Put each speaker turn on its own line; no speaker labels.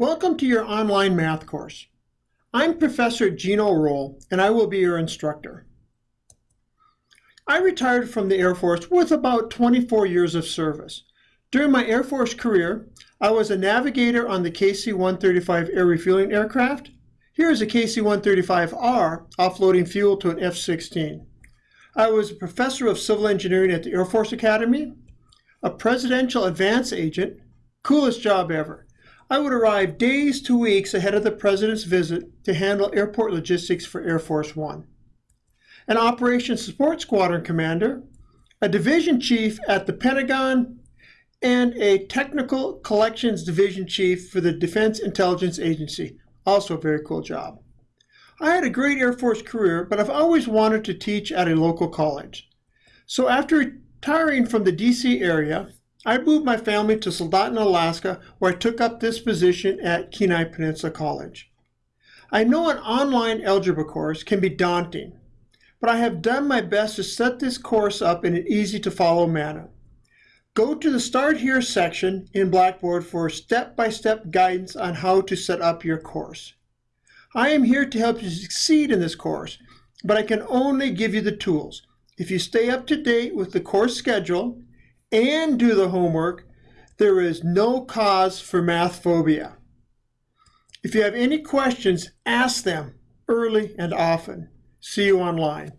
Welcome to your online math course. I'm Professor Gino Roll, and I will be your instructor. I retired from the Air Force with about 24 years of service. During my Air Force career, I was a navigator on the KC-135 air refueling aircraft. Here is a KC-135R offloading fuel to an F-16. I was a professor of civil engineering at the Air Force Academy, a presidential advance agent, coolest job ever. I would arrive days to weeks ahead of the president's visit to handle airport logistics for Air Force One. An operations support squadron commander, a division chief at the Pentagon, and a technical collections division chief for the Defense Intelligence Agency. Also a very cool job. I had a great Air Force career, but I've always wanted to teach at a local college. So after retiring from the DC area, I moved my family to Soldotna, Alaska, where I took up this position at Kenai Peninsula College. I know an online algebra course can be daunting, but I have done my best to set this course up in an easy to follow manner. Go to the Start Here section in Blackboard for step-by-step -step guidance on how to set up your course. I am here to help you succeed in this course, but I can only give you the tools. If you stay up to date with the course schedule and do the homework, there is no cause for math phobia. If you have any questions, ask them early and often. See you online.